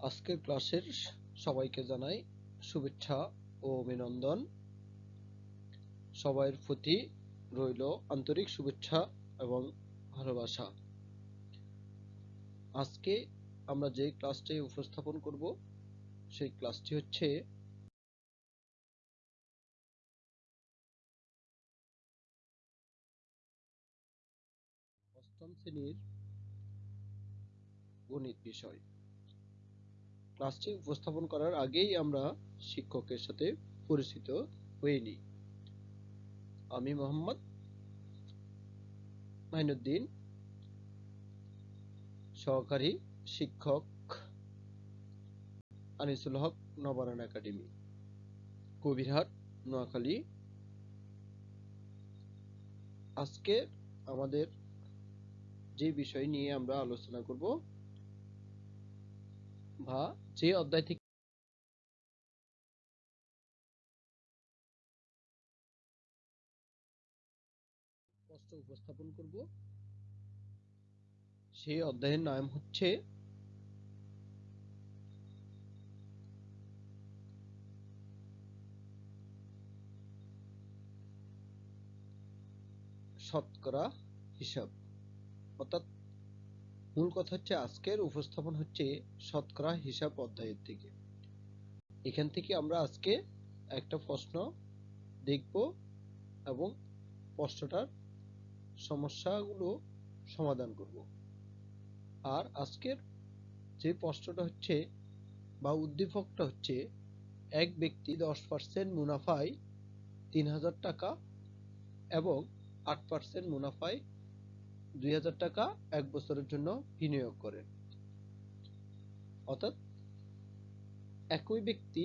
আজকের ক্লাসের সবাইকে জানাই শুভেচ্ছা ও অভিনন্দন। প্রতি রইল আন্তরিক শুভেচ্ছা এবং ভালোবাসা। আজকে আমরা যে ক্লাসটি উপস্থাপন করব, সেই ক্লাসটি হচ্ছে অষ্টম শ্রেণির গণিত বিষয়। ক্লাসটি উপস্থাপন করার আগেই আমরা শিক্ষকের সাথে পরিচিত হয়ে নিই। আমি মোহাম্মদ মাইনুদ্দিন, সহকারী শিক্ষক আনিসুল হক নবায়ন একাডেমি, কবিরহাট, নোয়াখালী। আজকে আমাদের যে বিষয় নিয়ে আমরা আলোচনা করব বা যে অধ্যায় থেকে উপস্থাপন করব সেই অধ্যায়ের নাম হচ্ছে শতকরা হিসাব। অর্থাৎ মূল কথা হচ্ছে আজকের উপস্থাপন হচ্ছে শতকরা হিসাব অধ্যায়ের থেকে এখান থেকে আমরা আজকে একটা প্রশ্ন দেখব এবং প্রশ্নটার সমস্যাগুলো সমাধান করব। আর আজকের যে প্রশ্নটা হচ্ছে বা উদ্দীপকটা হচ্ছে, এক ব্যক্তি দশ পার্সেন্ট মুনাফায় তিন হাজার টাকা এবং আট পার্সেন্ট মুনাফায় দুই হাজার টাকা এক বছরের জন্য বিনিয়োগ করেন অর্থাৎ একই ব্যক্তি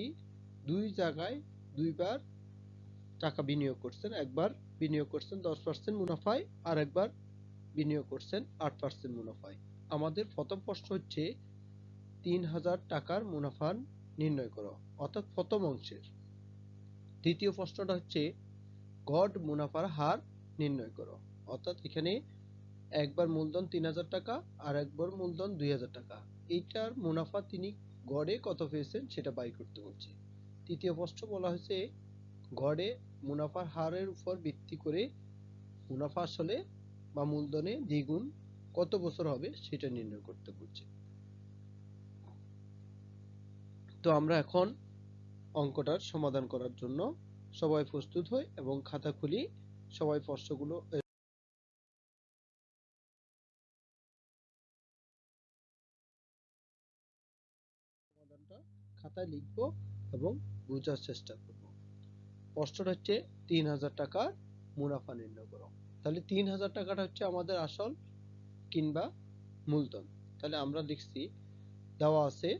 দুই জায়গায় দুইবার টাকা বিনিয়োগ করছেন, একবার বিনিয়োগ করছেন দশ পার্সেন্ট মুনাফায় আর একবার বিনিয়োগ করছেন আট পার্সেন্ট মুনাফায়। আমাদের প্রথম প্রশ্ন হচ্ছে, তিন হাজার টাকার মুনাফা নির্ণয় করো, অর্থাৎ প্রথম অংশের। দ্বিতীয় প্রশ্নটা হচ্ছে, গড় মুনাফার হার নির্ণয় করো, অর্থাৎ এখানে একবার মূলধন তিন হাজার টাকা আর একবার মূলধন দুই হাজার টাকা। এইটার মুনাফা তিনি গড়ে কত পেয়েছেন সেটা বাই করতে বলছে। তৃতীয় প্রশ্ন বলা হয়েছে, গড়ে মুনাফার হারের উপর ভিত্তি করে মুনাফা আসলে বা মূলধনে দ্বিগুণ কত বছর হবে সেটা নির্ণয় করতে বলছে। তো আমরা এখন অঙ্কটার সমাধান করার জন্য সবাই প্রস্তুত হই এবং খাতা খুলি, সবাই প্রশ্নগুলো খাতায় লিখব এবং বোঝার চেষ্টা করব। প্রশ্নটা হচ্ছে তিন হাজার টাকার মুনাফা নির্ণয় করো তাহলে তিন হাজার টাকাটা হচ্ছে আমাদের আসল কিংবা মূলধন। তাহলে আমরা লিখছি, দেওয়া আছে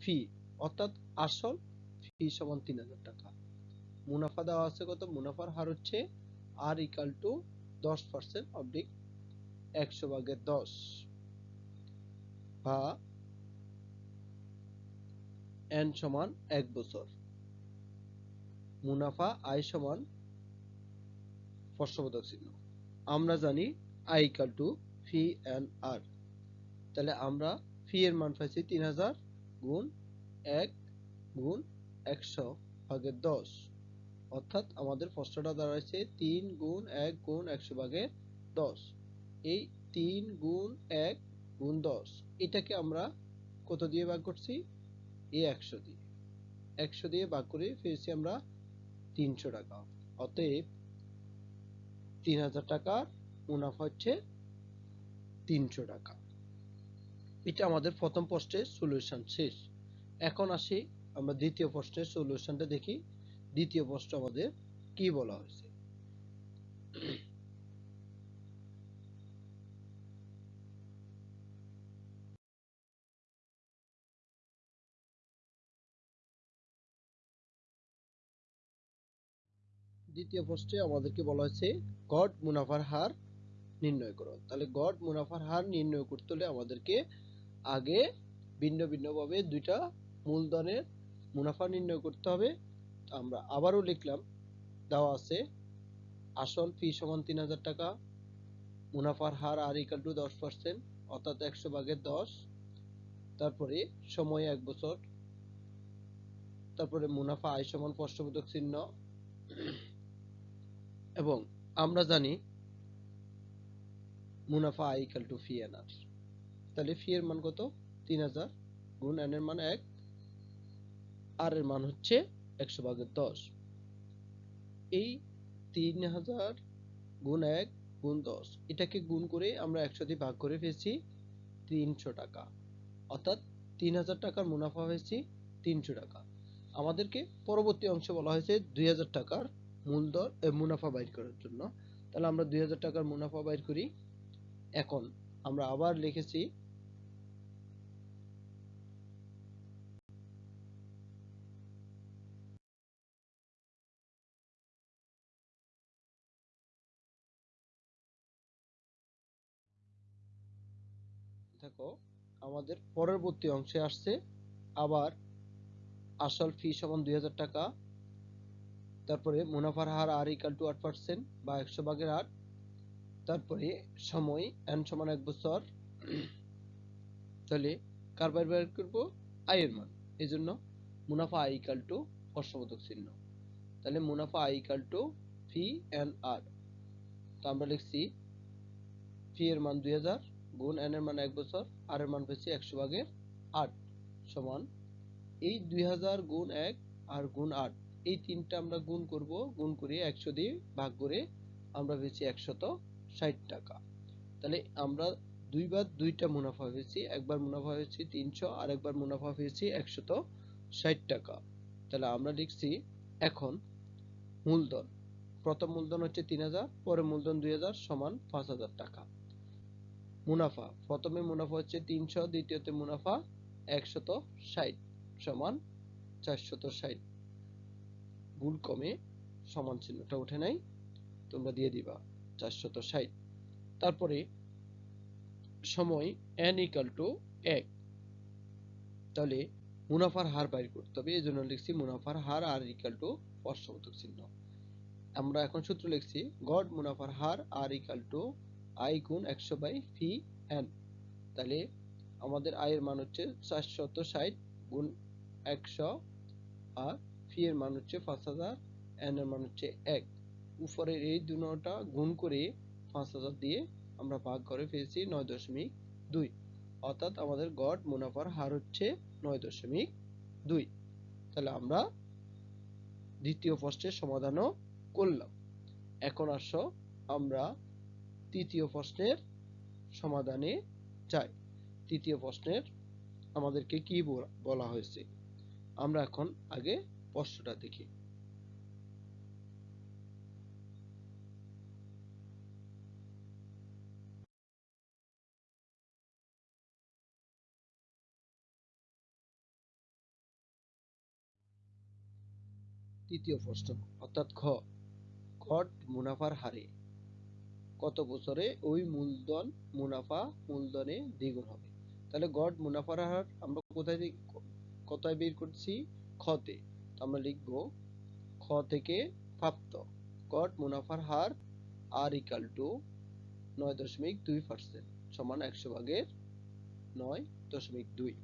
ফি, অর্থাৎ আসল ফি সমান তিন হাজার টাকা। মুনাফা দেওয়া আছে কত? মুনাফার হার হচ্ছে আর ইকাল টু দশ পার্সেন্ট অবলিক একশো ভাগের দশ বা এন সমান এক বছর। মুনাফা আয় সমান প্রশ্নবোধক চিহ্ন। আমরা জানি I equal to P N R. তাহলে আমরা ফি এর মান পাইছি তিন হাজার গুণ এক গুণ একশো ভাগের দশ। অর্থাৎ আমাদের প্রশ্নটা দাঁড়াইছে তিন গুণ এক গুণ একশো ভাগের দশ। এই তিন গুণ এক গুণ দশ, এটাকে আমরা কত দিয়ে ভাগ করছি? একশো দিয়ে। একশো দিয়ে ভাগ করে পেয়েছি আমরা তিনশো টাকা। অতএব তিন হাজার টাকার মুনাফা হচ্ছে তিনশো টাকা। এটা আমাদের প্রথম প্রশ্নের সলিউশন শেষ। এখন আসি আমরা দ্বিতীয় প্রশ্নের সলিউশনটা দেখি। দ্বিতীয় প্রশ্ন আমাদের কি বলা হয়েছে? দ্বিতীয় প্রশ্নে আমাদেরকে বলা হয়েছে, গড়, মুনাফার হার নির্ণয় করো। তাহলে গড়, মুনাফার হার নির্ণয় করতে হলে আমাদেরকে আগে ভিন্ন ভিন্নভাবে দুইটা মূলধনের মুনাফা নির্ণয় করতে হবে। আমরা আবারও লিখলাম, দেওয়া আছে, আসল ফি সমান তিন হাজার টাকা, মুনাফার হার আর ইকাল টু দশ পার্সেন্ট অর্থাৎ একশো ভাগের দশ। তারপরে সময় এক বছর, তারপরে মুনাফা আয় সমান প্রশ্নবোধক চিহ্ন। এবং আমরা জানি মুনাফা I equal to P N R তাহলে ফি এর মান কত? তিন হাজার গুণ এন এর মান এক আর এর মান হচ্ছে একশো ভাগের দশ। এই তিন হাজার গুণ এক গুণ দশ, এটাকে গুণ করে আমরা একশো দিয়ে ভাগ করে ফেলছি তিনশো টাকা। অর্থাৎ তিন হাজার টাকার মুনাফা হয়েছে তিনশো টাকা। আমাদেরকে পরবর্তী অংশে বলা হয়েছে দুই হাজার টাকার মূলধন মুনাফা বাইর করার জন্য। তাহলে আমরা দুই হাজার টাকার মুনাফা বাইর করি। এখন আমরা আবার লিখেছি, দেখো, আমাদের পরবর্তী অংশে আসছে। আবার আসল ফি সমান দুই হাজার টাকা। তারপরে মুনাফার হার আর ইকাল টু আট পার্সেন্ট বা একশো ভাগের আট তারপরে সময় এন সমান এক বছর। তাহলে কার বাইর বের করব আয়ের মান। এই জন্য মুনাফা আই ইকাল টু প্রশ্নবোধক চিহ্ন। তাহলে মুনাফা I equal to P N R তো আমরা লিখছি ফি এর মান দুই হাজার গুণ এন এর মান এক বছর আর এর মান পেয়েছি একশো ভাগের আট সমান এই দুই হাজার গুণ এক আর গুণ আট। এই তিনটা আমরা গুণ করব, গুণ করে একশো দিয়ে ভাগ করে আমরা পেয়েছি একশত ষাট টাকা। তাহলে আমরা দুইবার দুইটা মুনাফা পেয়েছি, একবার মুনাফা হয়েছে তিনশো আর একবার মুনাফা পেয়েছি একশত ষাট টাকা। তাহলে আমরা লিখছি এখন মূলধন। প্রথম মূলধন হচ্ছে তিন হাজার পরে মূলধন দুই হাজার সমান পাঁচ হাজার টাকা। মুনাফা, প্রথমে মুনাফা হচ্ছে তিনশো, দ্বিতীয়তে মুনাফা একশত ষাট সমান চারশত ষাট। গুণ কমে সমান চিহ্নটা উঠে নাই, তোমরা দিয়ে দিবা চারশত ষাট। তারপরে সময় n ইকাল টু এক। তাহলে মুনাফার হার বাইর করতে হবে এই জন্য লিখছি মুনাফার হার আর ইকাল টু প্রশ্নবোধক চিহ্ন। আমরা এখন সূত্র লিখছি, গড় মুনাফার হার আর ইকাল টু আই গুণ একশো বাই ফি এন তাহলে আমাদের আয়ের মান হচ্ছে চারশত ষাট গুণ একশো আর এর মান হচ্ছে পাঁচ হাজার এন এর মান হচ্ছে এক। উপরের এই দুটা গুণ করে পাঁচ হাজার দিয়ে আমরা ভাগ করে ফেলছি নয় দশমিক দুই। অর্থাৎ আমাদের গড় মুনাফার হার হচ্ছে নয় দশমিক দুই। তাহলে আমরা দ্বিতীয় প্রশ্নের সমাধানও করলাম। এখন আসো আমরা তৃতীয় প্রশ্নের সমাধানে যাই। তৃতীয় প্রশ্নের আমাদেরকে কি বলা হয়েছে? আমরা এখন আগে প্রশ্নটা দেখি। তৃতীয় প্রশ্ন, অর্থাৎ খ ঘট মুনাফার হারে কত বছরে ওই মূলধন মুনাফা মূলধনে দ্বিগুণ হবে? তাহলে গড় মুনাফার হার আমরা কোথায় কোথায় বের করছি? খতে আমরা লিখব খ থেকে প্রাপ্ত। গড় মুনাফার হার আর ইকাল টু নয় দশমিক দুই পার্সেন্ট সমান একশো ভাগের নয় দশমিক দুই।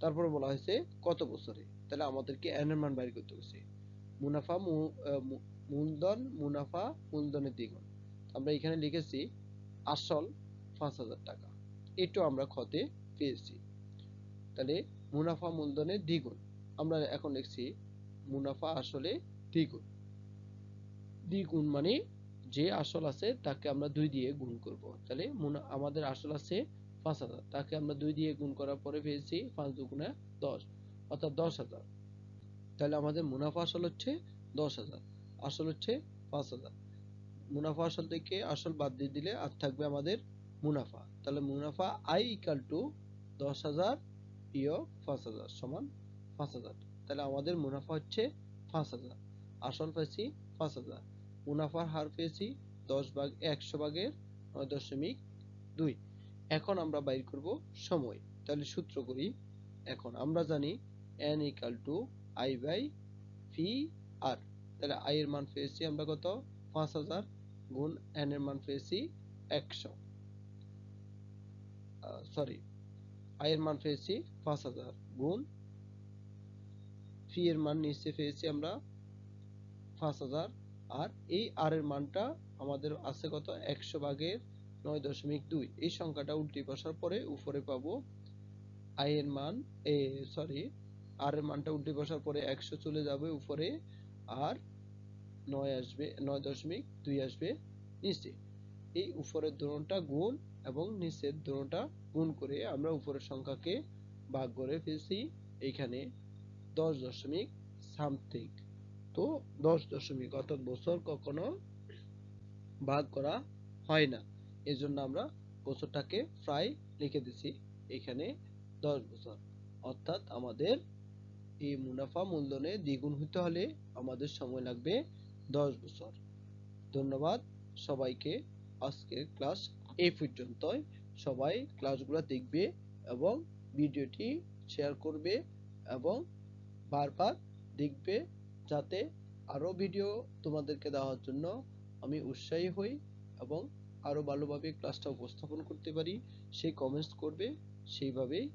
তারপরে বলা হয়েছে কত বছরে? তাহলে আমাদেরকে এন এর মান বাইর করতে হয়েছে। মুনাফা মূলধন, মুনাফা, মূলধনের দ্বিগুণ। আমরা এখানে লিখেছি আসল পাঁচ হাজার টাকা। এটাও আমরা ক্ষতে পেয়েছি। তাহলে মুনাফা, মূলধনের দ্বিগুণ। আমরা এখন লিখছি মুনাফা আসলে দ্বিগুণ দ্বিগুণ মানে যে আসল আছে তাকে আমরা দুই দিয়ে গুণ করব। তাহলে আমাদের আসল আছে পাঁচ হাজার। তাকে আমরা দুই দিয়ে গুণ করার পরে পেয়েছি পাঁচ দুগুণে দশ, অর্থাৎ দশ হাজার। তাহলে আমাদের মুনাফা আসল হচ্ছে দশ হাজার, আসল হচ্ছে পাঁচ হাজার। মুনাফা আসল থেকে আসল বাদ দিয়ে দিলে আর থাকবে আমাদের মুনাফা। তাহলে মুনাফা আই ইকাল টু দশ হাজার বিয়োগ পাঁচ হাজার সমান পাঁচ হাজার। তাহলে আমাদের মুনাফা হচ্ছে পাঁচ হাজার। আসল পেয়েছি পাঁচ হাজার। মুনাফার হার পেয়েছি দশ ভাগ, একশো ভাগের নয় দশমিক দুই। এখন আমরা বাইর করব সময়। তাহলে সূত্র করি। এখন আমরা জানি n equal to I by P R তাহলে আই এর মান পেয়েছি আমরা কত? পাঁচ হাজার গুণ এন এর মান পেয়েছি একশো। সরি আয়ের মান পেয়েছি পাঁচ হাজার গুণ ফি এর মান নিচে পেয়েছি আমরা পাঁচ হাজার। আর এই আর এর মানটা আমাদের আছে কত? একশো ভাগের নয় দশমিক দুই। এই সংখ্যাটা উল্টে বসার পরে উপরে পাবো আয়ের মান, এ সরি আর এর মানটা উল্টে বসার পরে একশো চলে যাবে উপরে। আর নয় আসবে, নয় দশমিক দুই আসবে নিচে। এই উপরের দোলনটা গুণ এবং নিচের দোলনটা গুণ করে আমরা উপরের সংখ্যাকে ভাগ করে ফেলছি এইখানে। দশ দশমিক সামথিং। তো দশ দশমিক অর্থাৎ বছর কখনো ভাগ করা হয় না। এই জন্য আমরা বছরটাকে প্রায় লিখে দিছি এখানে দশ বছর। অর্থাৎ আমাদের এই মুনাফা মূলধনে দ্বিগুণ হতে হলে আমাদের সময় লাগবে দশ বছর। ধন্যবাদ সবাইকে। আজকের ক্লাস এই পর্যন্তই। সবাই ক্লাসগুলো দেখবে এবং ভিডিওটি শেয়ার করবে এবং বারবার দেখবে যাতে আরও ভিডিও তোমাদেরকে দেওয়ার জন্য আমি উৎসাহী হই এবং আরও ভালোভাবে ক্লাসটা উপস্থাপন করতে পারি। সেই কমেন্টস করবে, সেইভাবেই